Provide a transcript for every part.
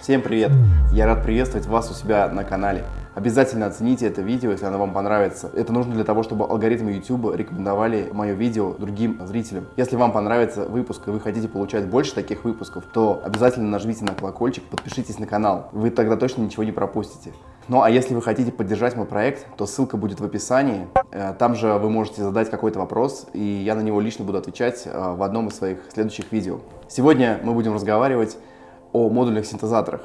Всем привет! Я рад приветствовать вас у себя на канале. Обязательно оцените это видео, если оно вам понравится. Это нужно для того, чтобы алгоритмы YouTube рекомендовали мое видео другим зрителям. Если вам понравится выпуск и вы хотите получать больше таких выпусков, то обязательно нажмите на колокольчик, подпишитесь на канал. Вы тогда точно ничего не пропустите. Ну а если вы хотите поддержать мой проект, то ссылка будет в описании. Э, там же вы можете задать какой-то вопрос, и я на него лично буду отвечать э, в одном из своих следующих видео. Сегодня мы будем разговаривать о модульных синтезаторах.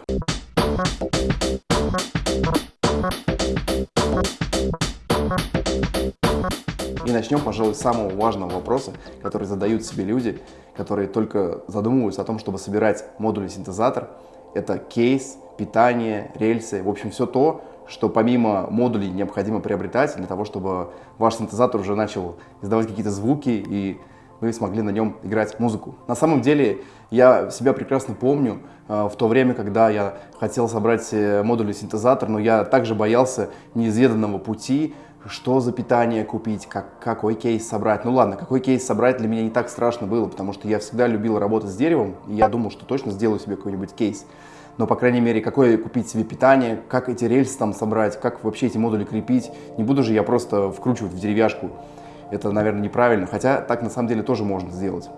И начнем, пожалуй, с самого важного вопроса, который задают себе люди, которые только задумываются о том, чтобы собирать модульный синтезатор. Это кейс, питание, рельсы, в общем, все то, что помимо модулей необходимо приобретать для того, чтобы ваш синтезатор уже начал издавать какие-то звуки и вы смогли на нем играть музыку. На самом деле, я себя прекрасно помню э, в то время, когда я хотел собрать э, модульный синтезатор, но я также боялся неизведанного пути, что за питание купить, как, какой кейс собрать. Ну ладно, какой кейс собрать для меня не так страшно было, потому что я всегда любил работать с деревом, и я думал, что точно сделаю себе какой-нибудь кейс. Но, по крайней мере, какое купить себе питание, как эти рельсы там собрать, как вообще эти модули крепить. Не буду же я просто вкручивать в деревяшку это, наверное, неправильно, хотя так на самом деле тоже можно сделать.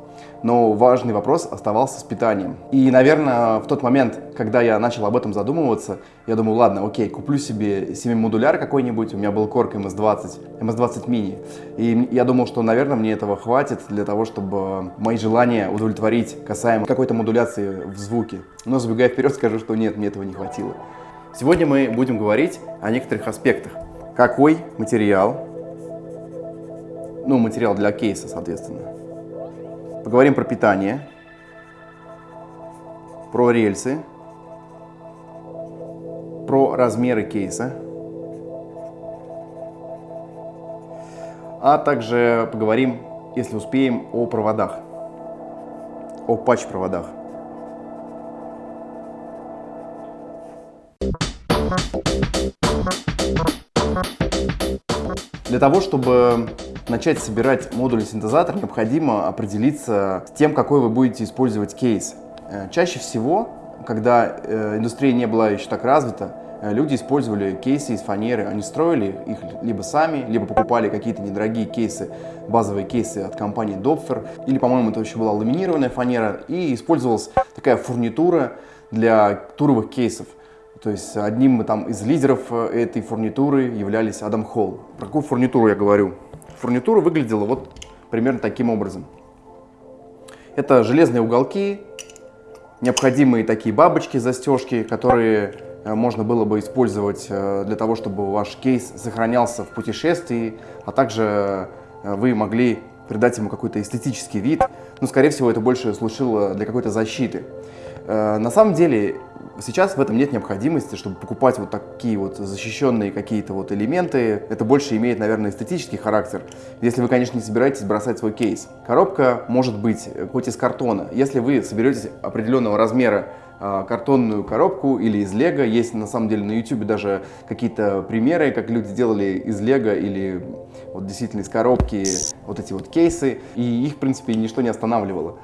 Но важный вопрос оставался с питанием. И, наверное, в тот момент, когда я начал об этом задумываться, я думал, ладно, окей, куплю себе 7-модуляр какой-нибудь, у меня был Korg MS-20, MS-20 mini. И я думал, что, наверное, мне этого хватит для того, чтобы мои желания удовлетворить касаемо какой-то модуляции в звуке. Но забегая вперед, скажу, что нет, мне этого не хватило. Сегодня мы будем говорить о некоторых аспектах. Какой материал ну, материал для кейса, соответственно. Поговорим про питание, про рельсы, про размеры кейса, а также поговорим, если успеем, о проводах, о патч-проводах. Для того, чтобы начать собирать модульный синтезатор, необходимо определиться с тем, какой вы будете использовать кейс. Э, чаще всего, когда э, индустрия не была еще так развита, э, люди использовали кейсы из фанеры. Они строили их либо сами, либо покупали какие-то недорогие кейсы, базовые кейсы от компании Dopfer, или, по-моему, это еще была ламинированная фанера, и использовалась такая фурнитура для туровых кейсов. То есть одним там, из лидеров этой фурнитуры являлись Адам Холл. Про какую фурнитуру я говорю? Фурнитура выглядела вот примерно таким образом. Это железные уголки, необходимые такие бабочки, застежки, которые э, можно было бы использовать э, для того, чтобы ваш кейс сохранялся в путешествии, а также вы могли придать ему какой-то эстетический вид. Но, скорее всего, это больше служило для какой-то защиты. На самом деле, Сейчас в этом нет необходимости, чтобы покупать вот такие вот защищенные какие-то вот элементы. Это больше имеет, наверное, эстетический характер, если вы, конечно, не собираетесь бросать свой кейс. Коробка может быть э, хоть из картона. Если вы соберете определенного размера а, картонную коробку или из лего. Есть на самом деле на YouTube даже какие-то примеры, как люди делали из лего или вот действительно из коробки вот эти вот кейсы. И их, в принципе, ничто не останавливало.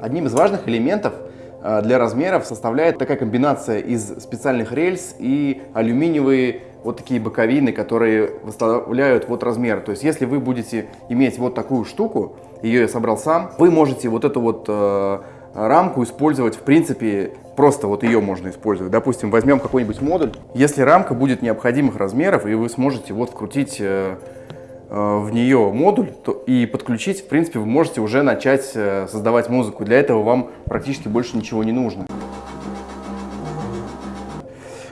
Одним из важных элементов для размеров составляет такая комбинация из специальных рельс и алюминиевые вот такие боковины, которые выставляют вот размер. То есть если вы будете иметь вот такую штуку, ее я собрал сам, вы можете вот эту вот э, рамку использовать в принципе, просто вот ее можно использовать. Допустим, возьмем какой-нибудь модуль. Если рамка будет необходимых размеров, и вы сможете вот вкрутить э, Э, в нее модуль то, и подключить, в принципе, вы можете уже начать э, создавать музыку. Для этого вам практически больше ничего не нужно.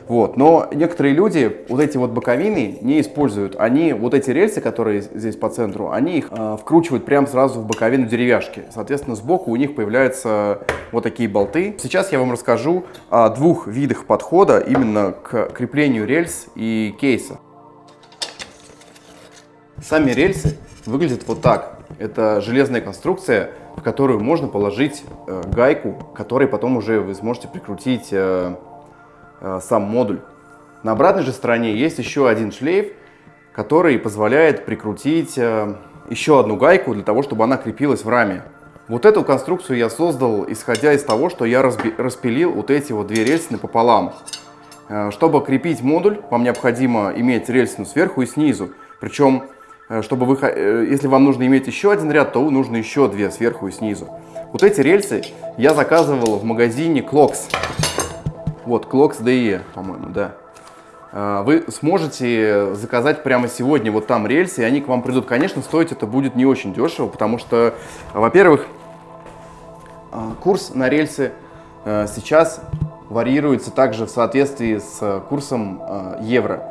Вот. Но некоторые люди вот эти вот боковины не используют. Они, вот эти рельсы, которые здесь по центру, они их э, вкручивают прямо сразу в боковину деревяшки. Соответственно, сбоку у них появляются вот такие болты. Сейчас я вам расскажу о двух видах подхода именно к креплению рельс и кейса. Сами рельсы выглядят вот так. Это железная конструкция, в которую можно положить э, гайку, которой потом уже вы сможете прикрутить э, э, сам модуль. На обратной же стороне есть еще один шлейф, который позволяет прикрутить э, еще одну гайку для того, чтобы она крепилась в раме. Вот эту конструкцию я создал, исходя из того, что я распилил вот эти вот две рельсы пополам. Э, чтобы крепить модуль, вам необходимо иметь рельсину сверху и снизу. Причем, чтобы вы, э, если вам нужно иметь еще один ряд, то нужно еще две сверху и снизу. Вот эти рельсы я заказывал в магазине Clocks. Вот, Clocks DE, по-моему, да. Вы сможете заказать прямо сегодня вот там рельсы, и они к вам придут. Конечно, стоить это будет не очень дешево, потому что, во-первых, курс на рельсы сейчас варьируется также в соответствии с курсом э, евро.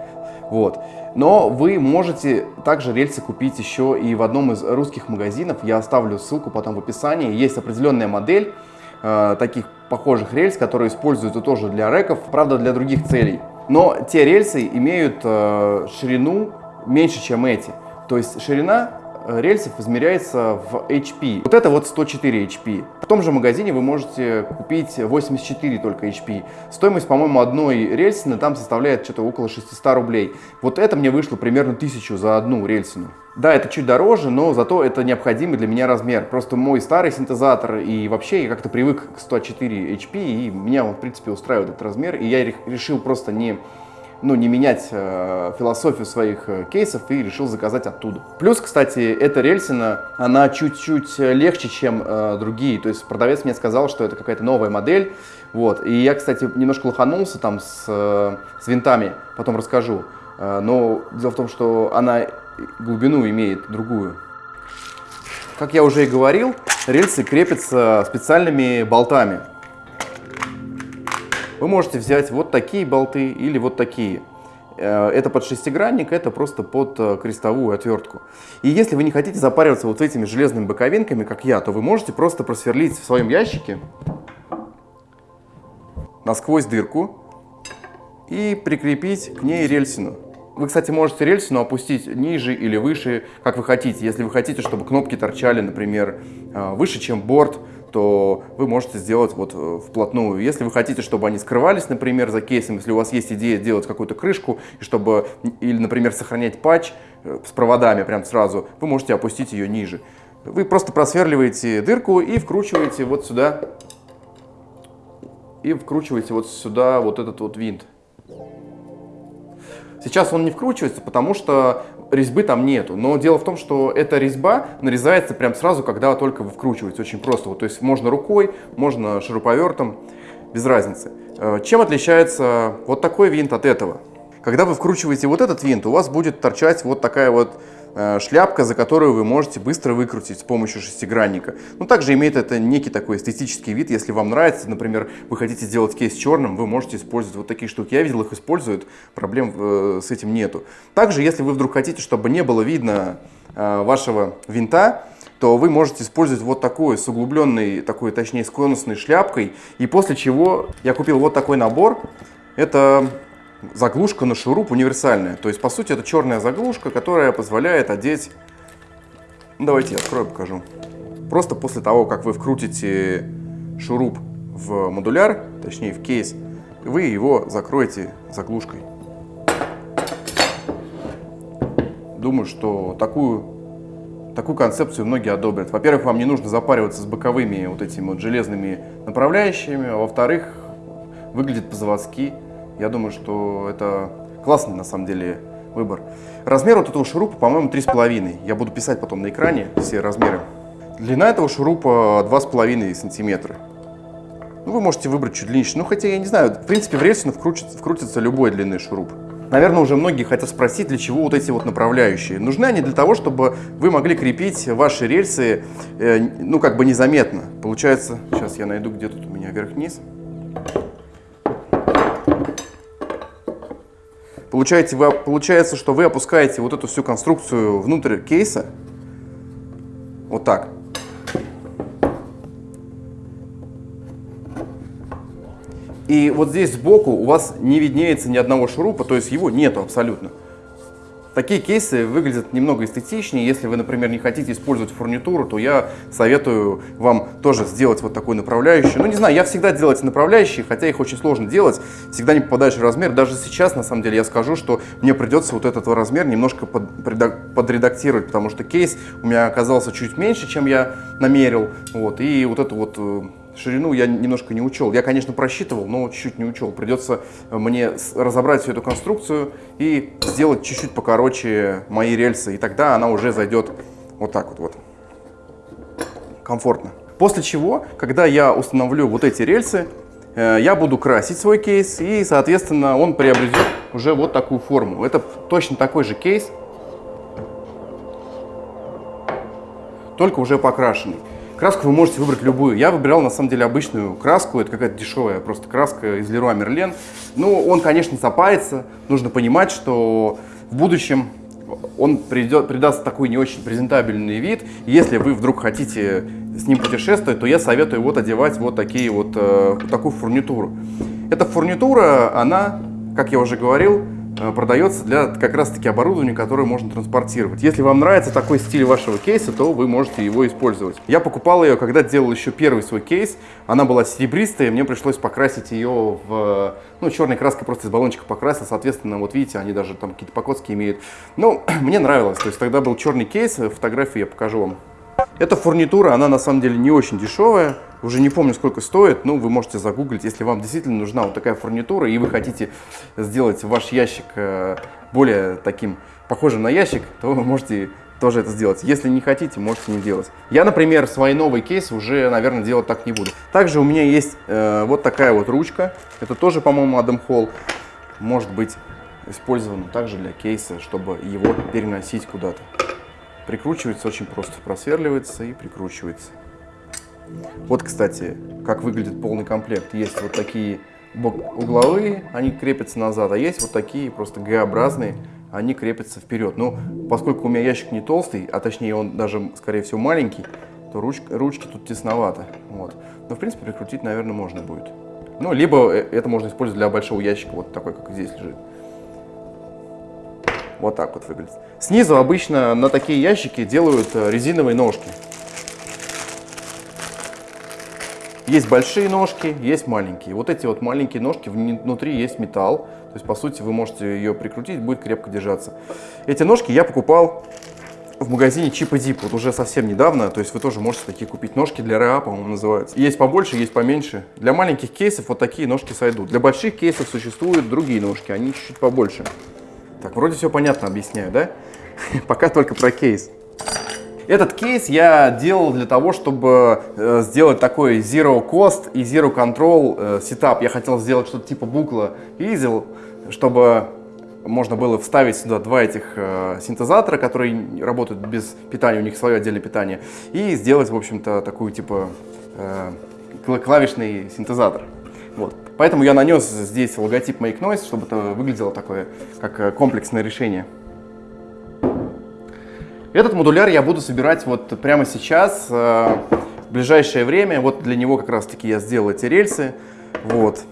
Вот. Но вы можете также рельсы купить еще и в одном из русских магазинов. Я оставлю ссылку потом в описании. Есть определенная модель э, таких похожих рельс, которые используются тоже для реков, правда для других целей. Но те рельсы имеют э, ширину меньше, чем эти. То есть ширина рельсов измеряется в HP. Вот это вот 104 HP. В том же магазине вы можете купить 84 только HP. Стоимость, по-моему, одной рельсины там составляет что-то около 600 рублей. Вот это мне вышло примерно 1000 за одну рельсину. Да, это чуть дороже, но зато это необходимый для меня размер. Просто мой старый синтезатор и вообще я как-то привык к 104 HP, и меня он, в принципе, устраивает этот размер. И я решил просто не ну, не менять э, философию своих э, кейсов и решил заказать оттуда. Плюс, кстати, эта рельсина, она чуть-чуть легче, чем э, другие. То есть продавец мне сказал, что это какая-то новая модель. Вот. И я, кстати, немножко лоханулся там с, э, с винтами, потом расскажу. Э, но дело в том, что она глубину имеет другую. Как я уже и говорил, рельсы крепятся специальными болтами. Вы можете взять вот такие болты или вот такие. Э, это под шестигранник, это просто под э, крестовую отвертку. И если вы не хотите запариваться вот этими железными боковинками, как я, то вы можете просто просверлить в своем ящике насквозь дырку и прикрепить к ней рельсину. Вы, кстати, можете рельсину опустить ниже или выше, как вы хотите. Если вы хотите, чтобы кнопки торчали, например, э, выше, чем борт, то вы можете сделать вот э, вплотную. Если вы хотите, чтобы они скрывались, например, за кейсом, если у вас есть идея делать какую-то крышку, и чтобы, или, например, сохранять патч э, с проводами прям сразу, вы можете опустить ее ниже. Вы просто просверливаете дырку и вкручиваете вот сюда, и вкручиваете вот сюда вот этот вот винт. Сейчас он не вкручивается, потому что резьбы там нету. Но дело в том, что эта резьба нарезается прям сразу, когда только вы вкручиваете. Очень просто. Вот, то есть можно рукой, можно шуруповертом, без разницы. Э, чем отличается вот такой винт от этого? Когда вы вкручиваете вот этот винт, у вас будет торчать вот такая вот шляпка, за которую вы можете быстро выкрутить с помощью шестигранника. Ну, также имеет это некий такой эстетический вид. Если вам нравится, например, вы хотите сделать кейс черным, вы можете использовать вот такие штуки. Я видел, их используют, проблем э, с этим нету. Также, если вы вдруг хотите, чтобы не было видно э, вашего винта, то вы можете использовать вот такой с углубленной, такой, точнее, с конусной шляпкой. И после чего я купил вот такой набор. Это заглушка на шуруп универсальная. То есть, по сути, это черная заглушка, которая позволяет одеть... Ну, давайте я открою, покажу. Просто после того, как вы вкрутите шуруп в модуляр, точнее в кейс, вы его закроете заглушкой. Думаю, что такую, такую концепцию многие одобрят. Во-первых, вам не нужно запариваться с боковыми вот этими вот железными направляющими, а во-вторых, выглядит по-заводски. Я думаю, что это классный на самом деле выбор. Размер вот этого шурупа, по-моему, 3,5. Я буду писать потом на экране все размеры. Длина этого шурупа 2,5 сантиметра. Ну, вы можете выбрать чуть длиннее. Ну, хотя, я не знаю, в принципе, в рельсину вкрутится, вкрутится любой длинный шуруп. Наверное, уже многие хотят спросить, для чего вот эти вот направляющие. Нужны они для того, чтобы вы могли крепить ваши рельсы, э, ну, как бы незаметно. Получается, сейчас я найду, где тут у меня вверх-вниз. Получаете, вы, получается, что вы опускаете вот эту всю конструкцию внутрь кейса. Вот так. И вот здесь сбоку у вас не виднеется ни одного шурупа, то есть его нету абсолютно. Такие кейсы выглядят немного эстетичнее. Если вы, например, не хотите использовать фурнитуру, то я советую вам тоже сделать вот такой направляющий. Ну, не знаю, я всегда делаю эти направляющие, хотя их очень сложно делать. Всегда не попадаешь в размер. Даже сейчас, на самом деле, я скажу, что мне придется вот этот размер немножко под, подредактировать, потому что кейс у меня оказался чуть меньше, чем я намерил. Вот, и вот эту вот э, ширину я немножко не учел. Я, конечно, просчитывал, но чуть-чуть не учел. Придется мне разобрать всю эту конструкцию и сделать чуть-чуть покороче мои рельсы. И тогда она уже зайдет вот так вот. вот. Комфортно. После чего, когда я установлю вот эти рельсы, э, я буду красить свой кейс, и, соответственно, он приобретет уже вот такую форму. Это точно такой же кейс, только уже покрашенный. Краску вы можете выбрать любую. Я выбирал, на самом деле, обычную краску. Это какая-то дешевая просто краска из Leroy Merlin. Ну, он, конечно, запается. Нужно понимать, что в будущем он придет, придаст такой не очень презентабельный вид. Если вы вдруг хотите с ним путешествовать, то я советую вот одевать вот такие вот, э, такую фурнитуру. Эта фурнитура, она, как я уже говорил, продается для как раз-таки оборудования, которое можно транспортировать. Если вам нравится такой стиль вашего кейса, то вы можете его использовать. Я покупал ее, когда делал еще первый свой кейс. Она была серебристая, мне пришлось покрасить ее в... Ну, черной краской просто из баллончика покрасил. Соответственно, вот видите, они даже там какие-то покоски имеют. Ну, мне нравилось. То есть тогда был черный кейс, фотографии я покажу вам. Эта фурнитура, она на самом деле не очень дешевая. Уже не помню, сколько стоит, но вы можете загуглить, если вам действительно нужна вот такая фурнитура, и вы хотите сделать ваш ящик э, более таким похожим на ящик, то вы можете тоже это сделать. Если не хотите, можете не делать. Я, например, свой новый кейс уже, наверное, делать так не буду. Также у меня есть э, вот такая вот ручка. Это тоже, по-моему, Адам Холл. Может быть использована также для кейса, чтобы его переносить куда-то. Прикручивается очень просто. Просверливается и прикручивается. Вот, кстати, как выглядит полный комплект. Есть вот такие угловые, они крепятся назад, а есть вот такие просто Г-образные, они крепятся вперед. Ну, поскольку у меня ящик не толстый, а точнее он даже, скорее всего, маленький, то ручка, ручки тут тесновато. Вот. Но, в принципе, прикрутить, наверное, можно будет. Ну, либо э, это можно использовать для большого ящика, вот такой, как здесь лежит. Вот так вот выглядит. Снизу обычно на такие ящики делают э, резиновые ножки. Есть большие ножки, есть маленькие. Вот эти вот маленькие ножки, внутри есть металл. То есть, по сути, вы можете ее прикрутить, будет крепко держаться. Эти ножки я покупал в магазине Chip и Deep, вот уже совсем недавно, то есть вы тоже можете такие купить ножки для РА, по-моему, называются. Есть побольше, есть поменьше. Для маленьких кейсов вот такие ножки сойдут. Для больших кейсов существуют другие ножки, они чуть-чуть побольше. Так, вроде все понятно объясняю, да? Пока только про кейс. Этот кейс я делал для того, чтобы э, сделать такой zero cost и zero control э, setup. Я хотел сделать что-то типа Buchla Easel, чтобы можно было вставить сюда два этих э, синтезатора, которые работают без питания, у них свое отдельное питание, и сделать, в общем-то, такую типа клавишный синтезатор. Вот. Поэтому я нанес здесь логотип Make Noise, чтобы это выглядело такое, как э, комплексное решение. Этот модуляр я буду собирать вот прямо сейчас, э, в ближайшее время. Вот для него как раз таки я сделал эти рельсы. Вот.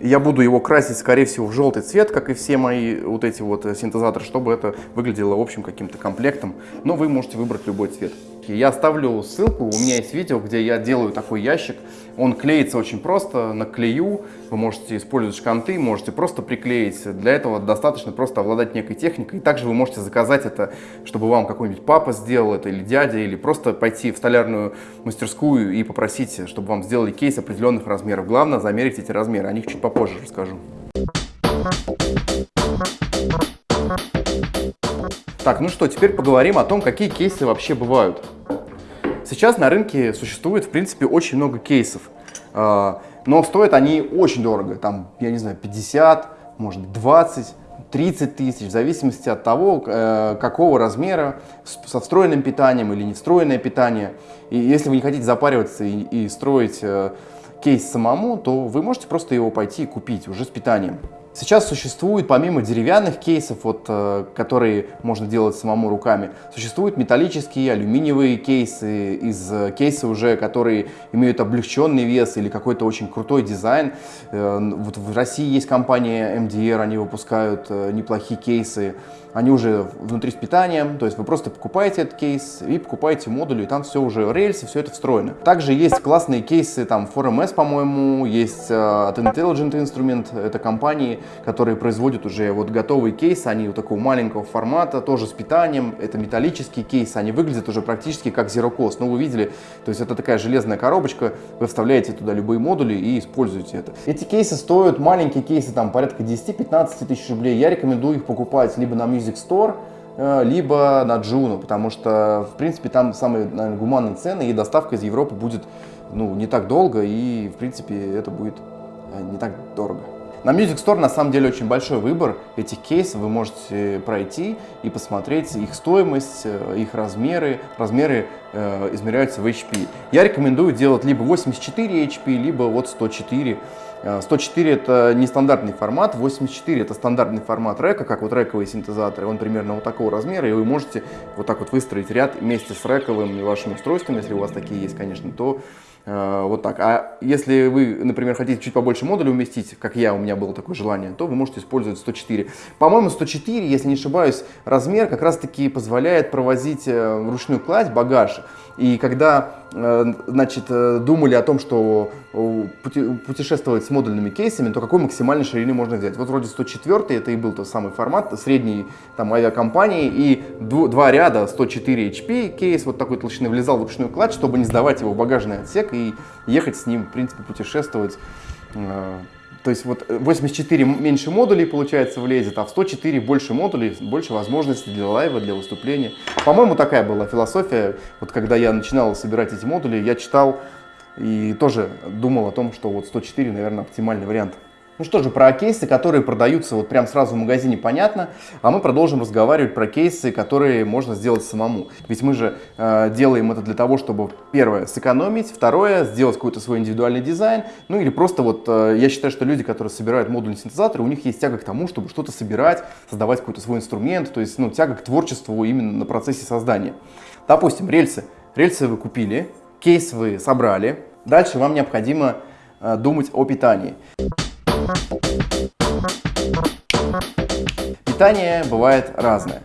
Я буду его красить, скорее всего, в желтый цвет, как и все мои вот эти вот э, синтезаторы, чтобы это выглядело, в общем, каким-то комплектом. Но вы можете выбрать любой цвет. Я оставлю ссылку, у меня есть видео, где я делаю такой ящик. Он клеится очень просто, на клею. Вы можете использовать шканты, можете просто приклеить. Для этого достаточно просто обладать некой техникой. И также вы можете заказать это, чтобы вам какой-нибудь папа сделал это, или дядя, или просто пойти в столярную мастерскую и попросить, чтобы вам сделали кейс определенных размеров. Главное замерить эти размеры, о них чуть попозже расскажу. Так, ну что, теперь поговорим о том, какие кейсы вообще бывают. Сейчас на рынке существует, в принципе, очень много кейсов, а, но стоят они очень дорого, там, я не знаю, 50, может быть, 20, 30 тысяч, в зависимости от того, э, какого размера, со встроенным питанием или не встроенное питание. И если вы не хотите запариваться и, и строить э, кейс самому, то вы можете просто его пойти и купить уже с питанием. Сейчас существует, помимо деревянных кейсов, вот, э, которые можно делать самому руками, существуют металлические, алюминиевые кейсы, из э, кейса уже, которые имеют облегченный вес или какой-то очень крутой дизайн. Э, вот в России есть компания MDR, они выпускают неплохие кейсы они уже внутри с питанием, то есть вы просто покупаете этот кейс и покупаете модули, и там все уже рельсы, все это встроено. Также есть классные кейсы, там 4MS, по-моему, есть uh, от Intelligent Instrument, это компании, которые производят уже вот готовые кейсы, они вот такого маленького формата, тоже с питанием, это металлические кейсы, они выглядят уже практически как Zero Cost, ну вы видели, то есть это такая железная коробочка, вы вставляете туда любые модули и используете это. Эти кейсы стоят, маленькие кейсы, там порядка 10-15 тысяч рублей, я рекомендую их покупать либо на Music Music Store, э, либо на Juno, потому что, в принципе, там самые наверное, гуманные цены, и доставка из Европы будет ну, не так долго, и, в принципе, это будет э, не так дорого. На Music Store на самом деле очень большой выбор этих кейсов. Вы можете пройти и посмотреть их стоимость, э, их размеры. Размеры э, измеряются в HP. Я рекомендую делать либо 84 HP, либо вот 104 104 э, это нестандартный формат, 84 это стандартный формат река, как вот рековые синтезаторы, он примерно вот такого размера, и вы можете вот так вот выстроить ряд вместе с рековым вашим устройством, если у вас такие есть, конечно, то э, вот так. А если вы, например, хотите чуть побольше модулей уместить, как я, у меня было такое желание, то вы можете использовать 104. По-моему, 104, если не ошибаюсь, размер как раз-таки позволяет провозить э, вручную кладь багаж. И когда э, значит, э, думали о том, что путешествовать с модульными кейсами, то какой максимальной ширины можно взять? Вот вроде 104 это и был тот самый формат средней там, авиакомпании, и два ряда 104 HP кейс вот такой толщины влезал в ручную кладь, чтобы не сдавать его в багажный отсек и ехать с ним, в принципе, путешествовать э, то есть вот 84 меньше модулей, получается, влезет, а в 104 больше модулей, больше возможностей для лайва, для выступления. По-моему, такая была философия. Вот когда я начинал собирать эти модули, я читал и тоже думал о том, что вот 104, наверное, оптимальный вариант. Ну что же, про кейсы, которые продаются вот прям сразу в магазине, понятно. А мы продолжим разговаривать про кейсы, которые можно сделать самому. Ведь мы же э, делаем это для того, чтобы, первое, сэкономить, второе, сделать какой-то свой индивидуальный дизайн. Ну или просто вот, э, я считаю, что люди, которые собирают модульные синтезаторы, у них есть тяга к тому, чтобы что-то собирать, создавать какой-то свой инструмент, то есть, ну, тяга к творчеству именно на процессе создания. Допустим, рельсы. Рельсы вы купили, кейс вы собрали. Дальше вам необходимо э, думать о питании. Питание бывает разное.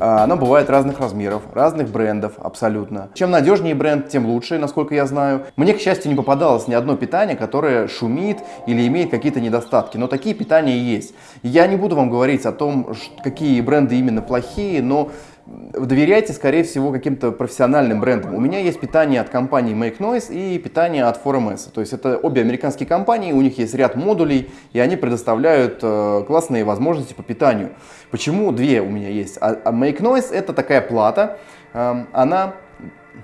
А, оно бывает разных размеров, разных брендов абсолютно. Чем надежнее бренд, тем лучше, насколько я знаю. Мне, к счастью, не попадалось ни одно питание, которое шумит или имеет какие-то недостатки, но такие питания есть. Я не буду вам говорить о том, какие бренды именно плохие, но доверяйте, скорее всего, каким-то профессиональным брендам. У меня есть питание от компании Make Noise и питание от 4MS. То есть это обе американские компании, у них есть ряд модулей, и они предоставляют э, классные возможности по питанию. Почему две у меня есть? А, а Make Noise это такая плата, э, она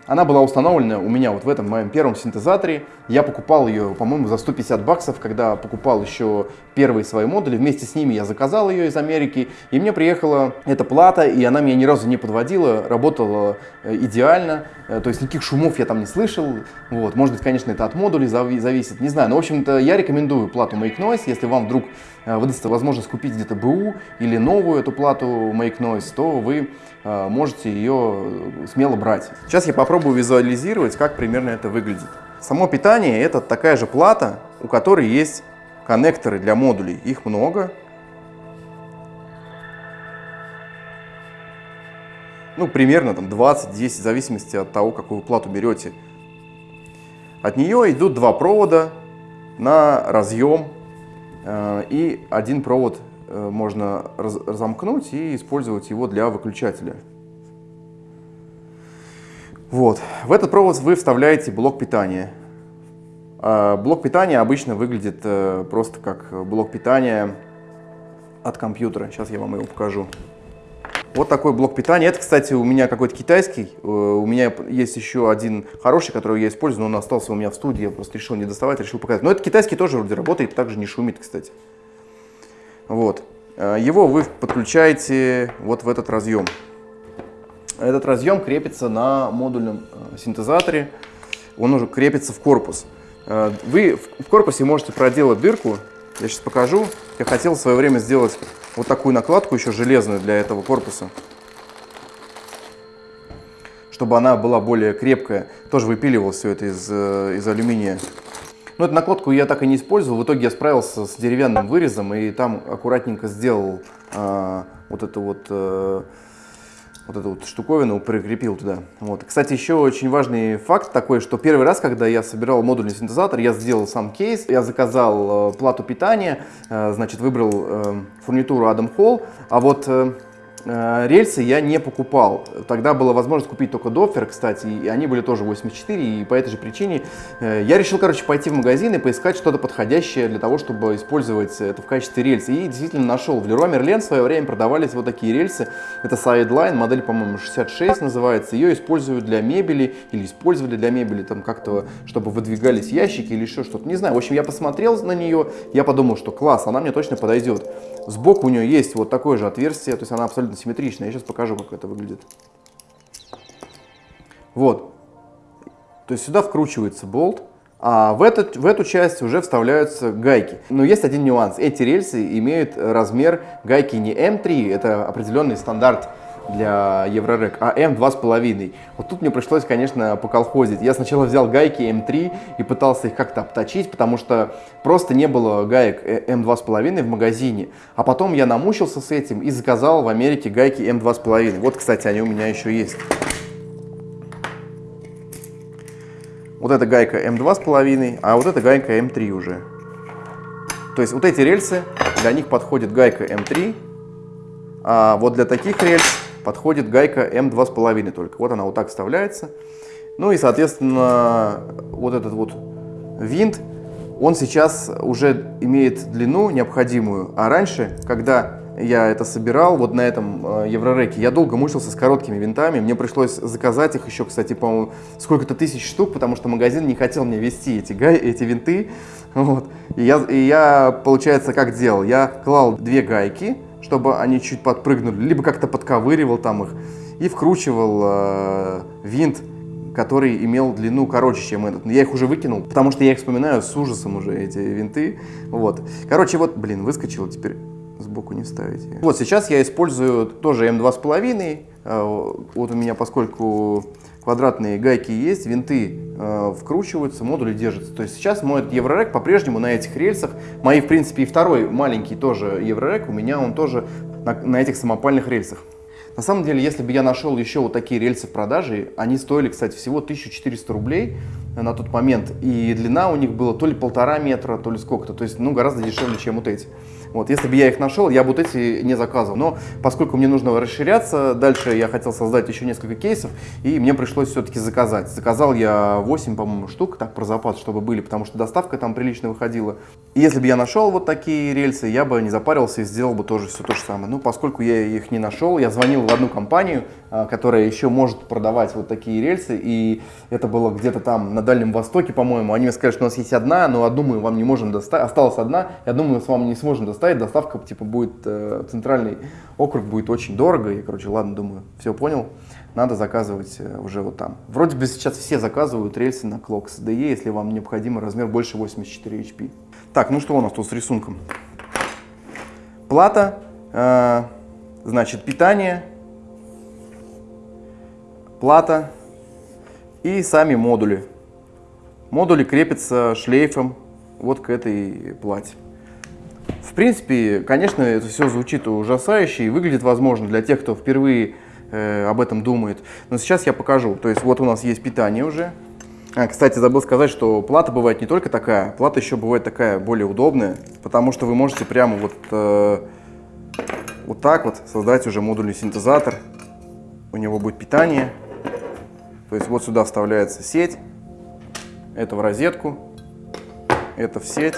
она была установлена у меня вот в этом моем первом синтезаторе. Я покупал ее, по-моему, за 150 баксов, когда покупал еще первые свои модули. Вместе с ними я заказал ее из Америки. И мне приехала эта плата, и она меня ни разу не подводила, работала э, идеально. Э, то есть никаких шумов я там не слышал. Вот. Может быть, конечно, это от модулей зависит, не знаю. Но, в общем-то, я рекомендую плату Make Noise, если вам вдруг э, выдастся возможность купить где-то БУ или новую эту плату Make Noise, то вы можете ее смело брать. Сейчас я попробую визуализировать, как примерно это выглядит. Само питание это такая же плата, у которой есть коннекторы для модулей. Их много. Ну, примерно там 20-10, в зависимости от того, какую плату берете. От нее идут два провода на разъем. Э, и один провод э, можно разомкнуть и использовать его для выключателя. Вот. В этот провод вы вставляете блок питания. А, блок питания обычно выглядит э, просто как блок питания от компьютера. Сейчас я вам его покажу. Вот такой блок питания. Это, кстати, у меня какой-то китайский. Э, у меня есть еще один хороший, который я использую, но он остался у меня в студии. Я просто решил не доставать, решил показать. Но этот китайский тоже вроде работает, также не шумит, кстати. Вот. Э, его вы подключаете вот в этот разъем. Этот разъем крепится на модульном синтезаторе. Он уже крепится в корпус. Э, вы в корпусе можете проделать дырку Я сейчас покажу. Я хотел в свое время сделать вот такую накладку еще железную для этого корпуса. Чтобы она была более крепкая. Тоже выпиливал все это из, э, из алюминия. Но эту накладку я так и не использовал. В итоге я справился с деревянным вырезом и там аккуратненько сделал а, вот эту вот... А, вот эту вот штуковину прикрепил туда. Вот. Кстати, еще очень важный факт такой, что первый раз, когда я собирал модульный синтезатор, я сделал сам кейс, я заказал э, плату питания, э, значит, выбрал э, фурнитуру Adam Hall, а вот э, Э, рельсы я не покупал. Тогда была возможность купить только Дофер, кстати, и они были тоже 84, и по этой же причине э, я решил, короче, пойти в магазин и поискать что-то подходящее для того, чтобы использовать это в качестве рельс. И действительно нашел. В Leroy Merlin в свое время продавались вот такие рельсы. Это Sideline, модель, по-моему, 66 называется. Ее используют для мебели или использовали для мебели, там как-то, чтобы выдвигались ящики или еще что-то. Не знаю. В общем, я посмотрел на нее, я подумал, что класс, она мне точно подойдет. Сбоку у нее есть вот такое же отверстие, то есть она абсолютно симметричная. Я сейчас покажу, как это выглядит. Вот. То есть сюда вкручивается болт, а в, этот, в эту часть уже вставляются гайки. Но есть один нюанс. Эти рельсы имеют размер гайки не М3, это определенный стандарт для Eurorack, а М2,5. Вот тут мне пришлось, конечно, поколхозить. Я сначала взял гайки М3 и пытался их как-то обточить, потому что просто не было гаек М2,5 в магазине. А потом я намучился с этим и заказал в Америке гайки М2,5. Вот, кстати, они у меня еще есть. Вот эта гайка М2,5, а вот эта гайка М3 уже. То есть вот эти рельсы, для них подходит гайка М3, а вот для таких рельс подходит гайка М2,5 только. Вот она вот так вставляется. Ну и, соответственно, вот этот вот винт, он сейчас уже имеет длину необходимую. А раньше, когда я это собирал вот на этом э, Еврореке, я долго мучился с короткими винтами. Мне пришлось заказать их еще, кстати, по-моему, сколько-то тысяч штук, потому что магазин не хотел мне вести эти, гай, эти винты. Вот. И, я, и я, получается, как делал? Я клал две гайки, чтобы они чуть подпрыгнули, либо как-то подковыривал там их и вкручивал э, винт, который имел длину короче, чем этот. Я их уже выкинул, потому что я их вспоминаю с ужасом уже, эти винты. Вот. Короче, вот, блин, выскочил, теперь сбоку не ставите. Вот сейчас я использую тоже М2,5. Э, вот у меня, поскольку квадратные гайки есть, винты э, вкручиваются, модули держатся. То есть сейчас мой Еврорек по-прежнему на этих рельсах. Мои, в принципе, и второй маленький тоже Еврорек, у меня он тоже на, на этих самопальных рельсах. На самом деле, если бы я нашел еще вот такие рельсы в продаже, они стоили, кстати, всего 1400 рублей на тот момент, и длина у них была то ли полтора метра, то ли сколько-то, то есть, ну, гораздо дешевле, чем вот эти. Вот, если бы я их нашел, я бы вот эти не заказывал. Но поскольку мне нужно расширяться, дальше я хотел создать еще несколько кейсов, и мне пришлось все-таки заказать. Заказал я 8, по-моему, штук, так, про запас, чтобы были, потому что доставка там прилично выходила. И если бы я нашел вот такие рельсы, я бы не запарился и сделал бы тоже все то же самое. Ну, поскольку я их не нашел, я звонил в одну компанию, а, которая еще может продавать вот такие рельсы, и это было где-то там на Дальнем Востоке, по-моему. Они мне сказали, что у нас есть одна, но одну мы вам не можем доставить, осталась одна, я думаю, мы с вами не сможем доставить доставить, доставка типа будет, э, центральный округ будет очень дорого. И, короче, ладно, думаю, все понял, надо заказывать э, уже вот там. Вроде бы сейчас все заказывают рельсы на Clocks DE, если вам необходимо размер больше 84 HP. Так, ну что у нас тут с рисунком? Плата, э, значит, питание, плата и сами модули. Модули крепятся шлейфом вот к этой плате. В принципе, конечно, это все звучит ужасающе и выглядит, возможно, для тех, кто впервые э, об этом думает. Но сейчас я покажу. То есть вот у нас есть питание уже. А, кстати, забыл сказать, что плата бывает не только такая, плата еще бывает такая более удобная, потому что вы можете прямо вот, э, вот так вот создать уже модульный синтезатор. У него будет питание. То есть вот сюда вставляется сеть, это в розетку, это в сеть.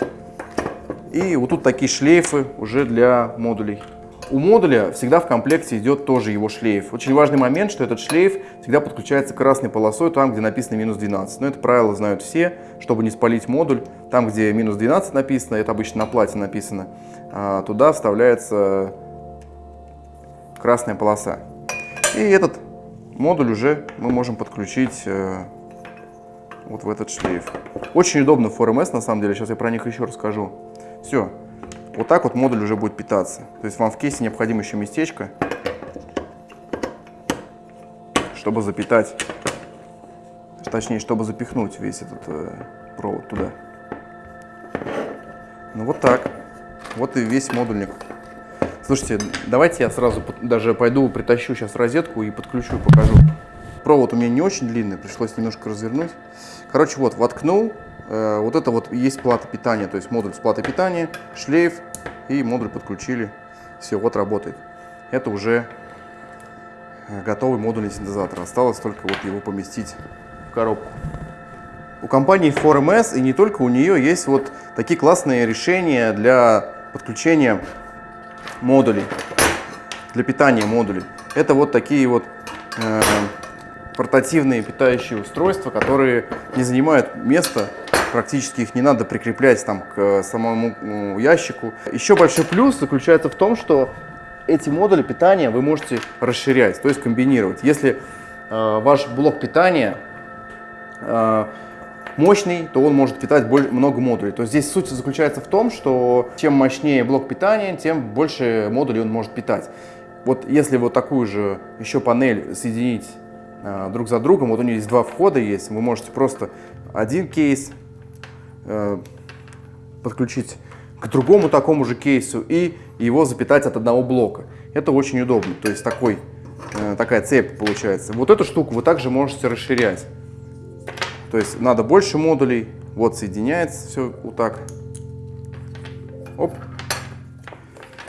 И вот тут такие шлейфы уже для модулей. У модуля всегда в комплекте идет тоже его шлейф. Очень важный момент, что этот шлейф всегда подключается красной полосой там, где написано минус 12. Но это правило знают все, чтобы не спалить модуль. Там, где минус 12 написано, это обычно на плате написано, а туда вставляется красная полоса. И этот модуль уже мы можем подключить э, вот в этот шлейф. Очень удобно в 4MS на самом деле, сейчас я про них еще расскажу. Все. Вот так вот модуль уже будет питаться. То есть вам в кейсе необходимо еще местечко, чтобы запитать, точнее, чтобы запихнуть весь этот э, провод туда. Ну вот так. Вот и весь модульник. Слушайте, давайте я сразу даже пойду притащу сейчас розетку и подключу, покажу. Провод у меня не очень длинный, пришлось немножко развернуть. Короче, вот, воткнул. Э, вот это вот есть плата питания, то есть модуль с платой питания, шлейф и модуль подключили. Все, вот работает. Это уже э, готовый модульный синтезатор. Осталось только вот его поместить в коробку. У компании 4MS и не только у нее есть вот такие классные решения для подключения модулей, для питания модулей. Это вот такие вот э, портативные питающие устройства, которые не занимают места, практически их не надо прикреплять там к самому ну, ящику. Еще большой плюс заключается в том, что эти модули питания вы можете расширять, то есть комбинировать. Если э, ваш блок питания э, мощный, то он может питать много модулей. То есть здесь суть заключается в том, что чем мощнее блок питания, тем больше модулей он может питать. Вот если вот такую же еще панель соединить э, друг за другом, вот у нее есть два входа есть, вы можете просто один кейс э, подключить к другому такому же кейсу и его запитать от одного блока. Это очень удобно, то есть такой, э, такая цепь получается. Вот эту штуку вы также можете расширять. То есть надо больше модулей. Вот соединяется все вот так. Оп.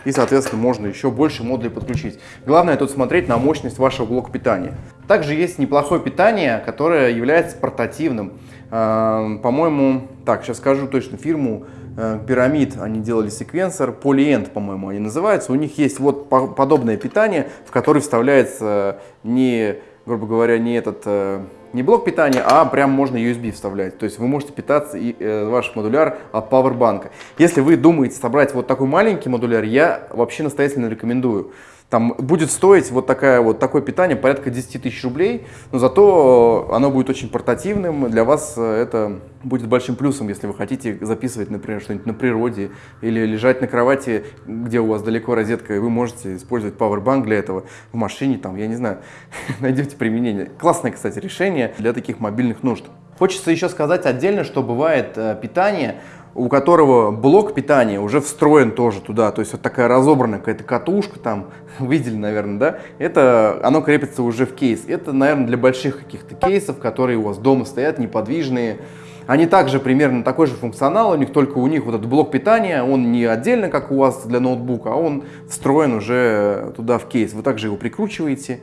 И, соответственно, можно еще больше модулей подключить. Главное тут смотреть на мощность вашего блока питания. Также есть неплохое питание, которое является портативным. Эм, по-моему, так, сейчас скажу точно фирму, э, Пирамид, они делали секвенсор, Polyend, по-моему, они называются. У них есть вот подобное питание, в который вставляется не, грубо говоря, не этот э, не блок питания, а прям можно USB вставлять. То есть вы можете питаться и э, ваш модуляр от Powerbank. Если вы думаете собрать вот такой маленький модуляр, я вообще настоятельно рекомендую. Там будет стоить вот, такая, вот такое питание порядка 10 тысяч рублей, но зато оно будет очень портативным. Для вас э, это будет большим плюсом, если вы хотите записывать, например, что-нибудь на природе или лежать на кровати, где у вас далеко розетка, и вы можете использовать Powerbank для этого в машине, там, я не знаю, найдете применение. Классное, кстати, решение для таких мобильных нужд. Хочется еще сказать отдельно, что бывает э, питание у которого блок питания уже встроен тоже туда, то есть вот такая разобранная какая-то катушка там, видели, наверное, да, это, оно крепится уже в кейс. Это, наверное, для больших каких-то кейсов, которые у вас дома стоят, неподвижные. Они также примерно такой же функционал, у них только у них вот этот блок питания, он не отдельно, как у вас для ноутбука, а он встроен уже туда в кейс. Вы также его прикручиваете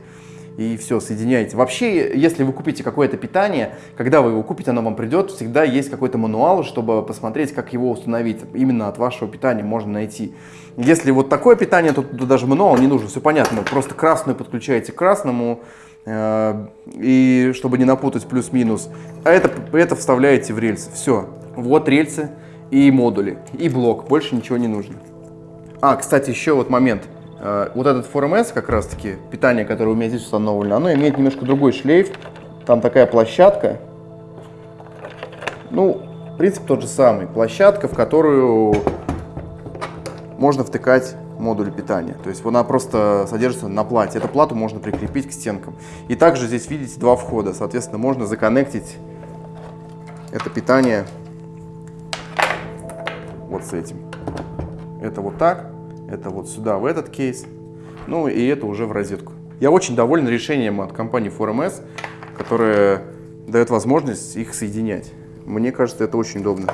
и все, соединяете. Вообще, если вы купите какое-то питание, когда вы его купите, оно вам придет, всегда есть какой-то мануал, чтобы посмотреть, как его установить. Именно от вашего питания можно найти. Если вот такое питание, то тут даже мануал не нужен, все понятно. Просто красную подключаете к красному, э, и чтобы не напутать плюс-минус, а это, это вставляете в рельсы. Все, вот рельсы и модули, и блок, больше ничего не нужно. А, кстати, еще вот момент – вот этот 4MS, как раз таки, питание, которое у меня здесь установлено, оно имеет немножко другой шлейф. Там такая площадка. Ну, принцип тот же самый. Площадка, в которую можно втыкать модуль питания. То есть она просто содержится на плате. Эту плату можно прикрепить к стенкам. И также здесь видите два входа. Соответственно, можно законнектить это питание вот с этим. Это вот так. Это вот сюда, в этот кейс. Ну и это уже в розетку. Я очень доволен решением от компании 4MS, которая дает возможность их соединять. Мне кажется, это очень удобно.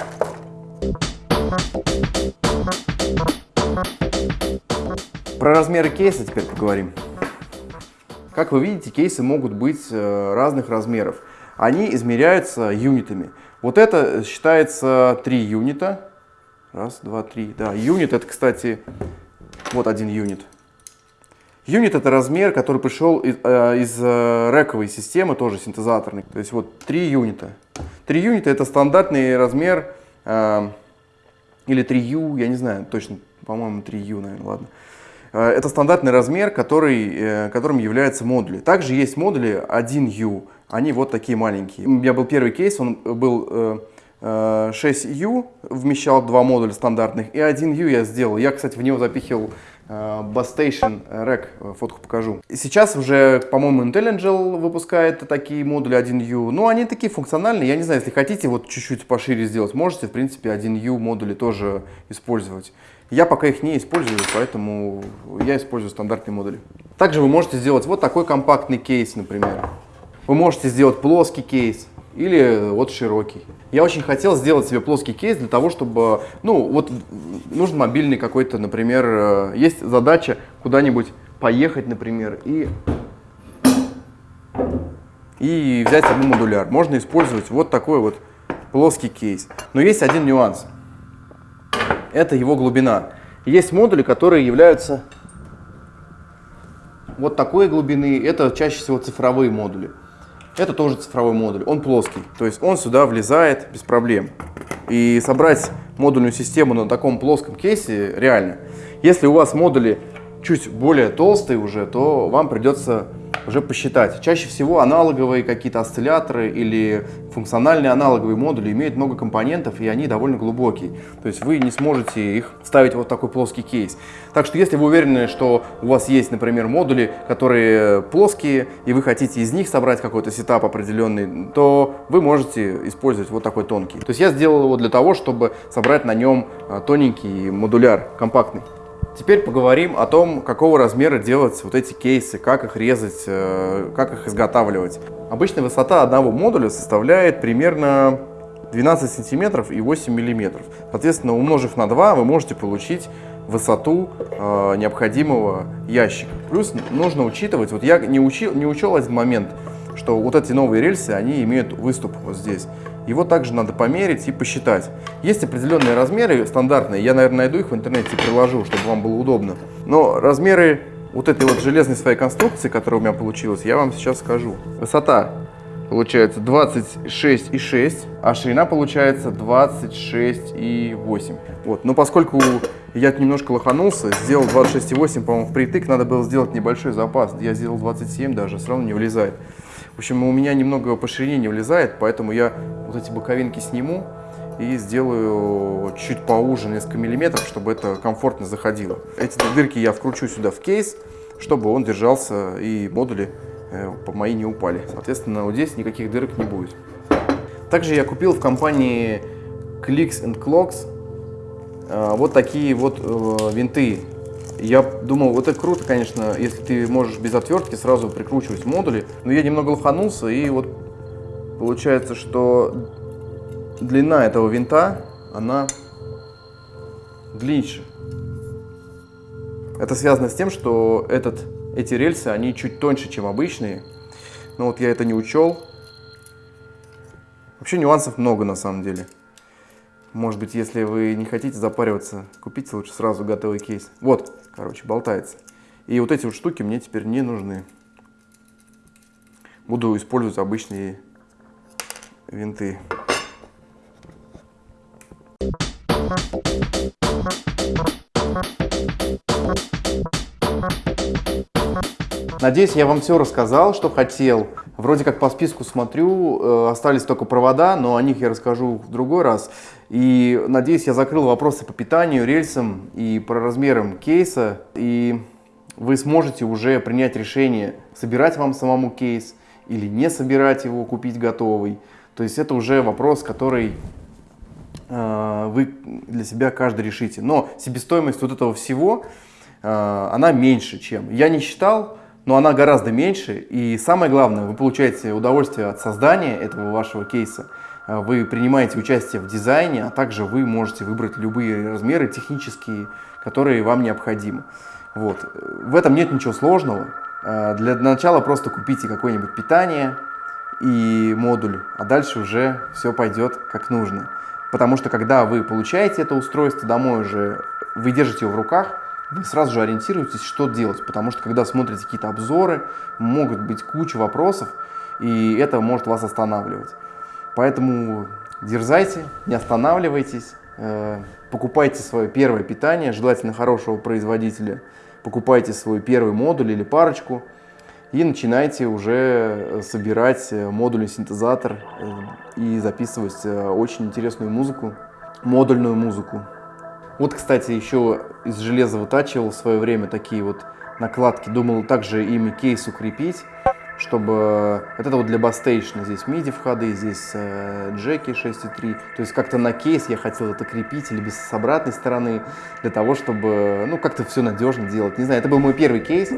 Про размеры кейса теперь поговорим. Как вы видите, кейсы могут быть э, разных размеров. Они измеряются юнитами. Вот это считается 3 юнита. Раз, два, три. Да, юнит это, кстати, вот один юнит. Юнит это размер, который пришел из, э, из э, рековой системы, тоже синтезаторный. То есть вот три юнита. Три юнита это стандартный размер, э, или 3U, я не знаю, точно, по-моему 3U, наверное, ладно. Э, это стандартный размер, который, э, которым являются модули. Также есть модули 1U, они вот такие маленькие. У меня был первый кейс, он был э, 6U вмещал два модуля стандартных, и 1U я сделал. Я, кстати, в него запихивал Bass Station Rack, фотку покажу. Сейчас уже, по-моему, Intelligent выпускает такие модули 1U. Ну, они такие функциональные. Я не знаю, если хотите вот чуть-чуть пошире сделать, можете, в принципе, 1U модули тоже использовать. Я пока их не использую, поэтому я использую стандартные модули. Также вы можете сделать вот такой компактный кейс, например. Вы можете сделать плоский кейс или вот широкий. Я очень хотел сделать себе плоский кейс для того, чтобы, ну, вот нужен мобильный какой-то, например, э, есть задача куда-нибудь поехать, например, и, и взять одну модуляр. Можно использовать вот такой вот плоский кейс. Но есть один нюанс. Это его глубина. Есть модули, которые являются вот такой глубины. Это чаще всего цифровые модули. Это тоже цифровой модуль, он плоский, то есть он сюда влезает без проблем. И собрать модульную систему на таком плоском кейсе реально. Если у вас модули чуть более толстые уже, то вам придется уже посчитать. Чаще всего аналоговые какие-то осцилляторы или функциональные аналоговые модули имеют много компонентов, и они довольно глубокие. То есть вы не сможете их ставить вот такой плоский кейс. Так что если вы уверены, что у вас есть, например, модули, которые плоские, и вы хотите из них собрать какой-то сетап определенный, то вы можете использовать вот такой тонкий. То есть я сделал его для того, чтобы собрать на нем а, тоненький модуляр, компактный. Теперь поговорим о том, какого размера делать вот эти кейсы, как их резать, э, как их изготавливать. Обычная высота одного модуля составляет примерно 12 сантиметров и 8 миллиметров. Соответственно, умножив на 2, вы можете получить высоту э, необходимого ящика. Плюс нужно учитывать, вот я не, учил, не учел один момент, что вот эти новые рельсы, они имеют выступ вот здесь. Его также надо померить и посчитать. Есть определенные размеры стандартные, я, наверное, найду их в интернете и приложу, чтобы вам было удобно. Но размеры вот этой вот железной своей конструкции, которая у меня получилась, я вам сейчас скажу. Высота получается 26,6, а ширина получается 26,8. Вот. Но поскольку я немножко лоханулся, сделал 26,8, по-моему, впритык, надо было сделать небольшой запас. Я сделал 27 даже, все равно не влезает. Общем, у меня немного по ширине не влезает, поэтому я вот эти боковинки сниму и сделаю чуть поуже, несколько миллиметров, чтобы это комфортно заходило. Эти дырки я вкручу сюда в кейс, чтобы он держался и модули э, по мои не упали. Соответственно, вот здесь никаких дырок не будет. Также я купил в компании Clicks and Clocks э, вот такие вот э, винты я думал, вот это круто, конечно, если ты можешь без отвертки сразу прикручивать модули. Но я немного лоханулся, и вот получается, что длина этого винта, она длиннее. Это связано с тем, что этот, эти рельсы, они чуть тоньше, чем обычные. Но вот я это не учел. Вообще нюансов много на самом деле. Может быть, если вы не хотите запариваться, купите лучше сразу готовый кейс. Вот, короче, болтается. И вот эти вот штуки мне теперь не нужны. Буду использовать обычные винты. Надеюсь, я вам все рассказал, что хотел. Вроде как по списку смотрю, э, остались только провода, но о них я расскажу в другой раз. И надеюсь, я закрыл вопросы по питанию, рельсам и по размерам кейса. И вы сможете уже принять решение, собирать вам самому кейс или не собирать его, купить готовый. То есть это уже вопрос, который э, вы для себя каждый решите. Но себестоимость вот этого всего, э, она меньше, чем. Я не считал, но она гораздо меньше. И самое главное, вы получаете удовольствие от создания этого вашего кейса. А, вы принимаете участие в дизайне, а также вы можете выбрать любые размеры технические, которые вам необходимы. Вот. В этом нет ничего сложного. А, для начала просто купите какое-нибудь питание и модуль, а дальше уже все пойдет как нужно. Потому что когда вы получаете это устройство домой уже, вы держите его в руках, вы сразу же ориентируетесь, что делать, потому что когда смотрите какие-то обзоры, могут быть куча вопросов, и это может вас останавливать. Поэтому дерзайте, не останавливайтесь, э, покупайте свое первое питание, желательно хорошего производителя, покупайте свой первый модуль или парочку, и начинаете уже собирать модульный синтезатор и записывать очень интересную музыку, модульную музыку. Вот, кстати, еще из железа вытачивал в свое время такие вот накладки. Думал также ими кейс укрепить, чтобы... Вот это вот для бастейшна. Здесь MIDI входы, здесь э, джеки 6.3. То есть как-то на кейс я хотел это крепить или с обратной стороны, для того, чтобы, ну, как-то все надежно делать. Не знаю, это был мой первый кейс.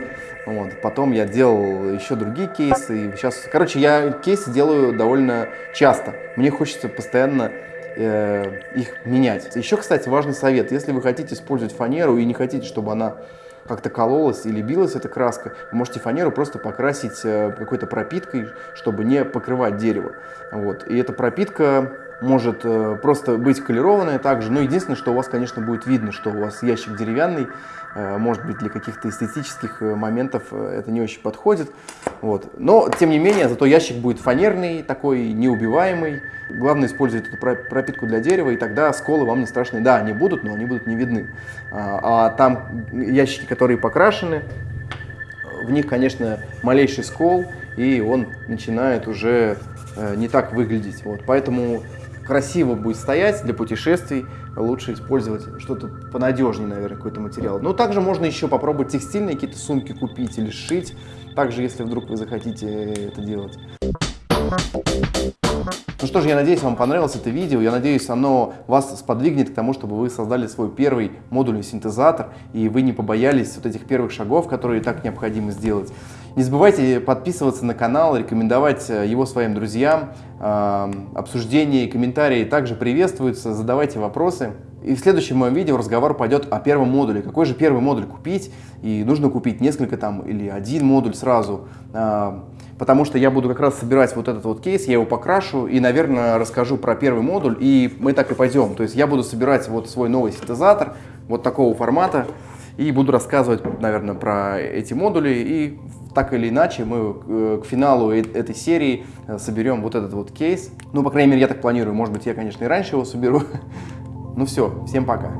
Вот. Потом я делал еще другие кейсы. И сейчас, короче, я кейсы делаю довольно часто. Мне хочется постоянно э, их менять. Еще, кстати, важный совет. Если вы хотите использовать фанеру и не хотите, чтобы она как-то кололась или билась эта краска, вы можете фанеру просто покрасить э, какой-то пропиткой, чтобы не покрывать дерево. Вот. И эта пропитка может э, просто быть колерованная также, но единственное, что у вас, конечно, будет видно, что у вас ящик деревянный, э, может быть, для каких-то эстетических моментов это не очень подходит. Вот. Но, тем не менее, зато ящик будет фанерный, такой неубиваемый. Главное использовать эту пропитку для дерева, и тогда сколы вам не страшны. Да, они будут, но они будут не видны. А, а там ящики, которые покрашены, в них, конечно, малейший скол, и он начинает уже э, не так выглядеть. Вот. Поэтому красиво будет стоять для путешествий, лучше использовать что-то понадежнее, наверное, какой-то материал. Но также можно еще попробовать текстильные какие-то сумки купить или сшить, также, если вдруг вы захотите это делать. Ну что ж, я надеюсь, вам понравилось это видео. Я надеюсь, оно вас сподвигнет к тому, чтобы вы создали свой первый модульный синтезатор, и вы не побоялись вот этих первых шагов, которые так необходимо сделать. Не забывайте подписываться на канал, рекомендовать э, его своим друзьям. Обсуждения и комментарии также приветствуются. Задавайте вопросы. И в следующем моем видео разговор пойдет о первом модуле. Какой же первый модуль купить? И нужно купить несколько там или один модуль сразу потому что я буду как раз собирать вот этот вот кейс, я его покрашу и, наверное, расскажу про первый модуль, и мы так и пойдем. То есть я буду собирать вот свой новый синтезатор вот такого формата, и буду рассказывать, наверное, про эти модули, и так или иначе мы э, к финалу э, этой серии э, соберем вот этот вот кейс. Ну, по крайней мере, я так планирую, может быть, я, конечно, и раньше его соберу. Ну все, всем пока.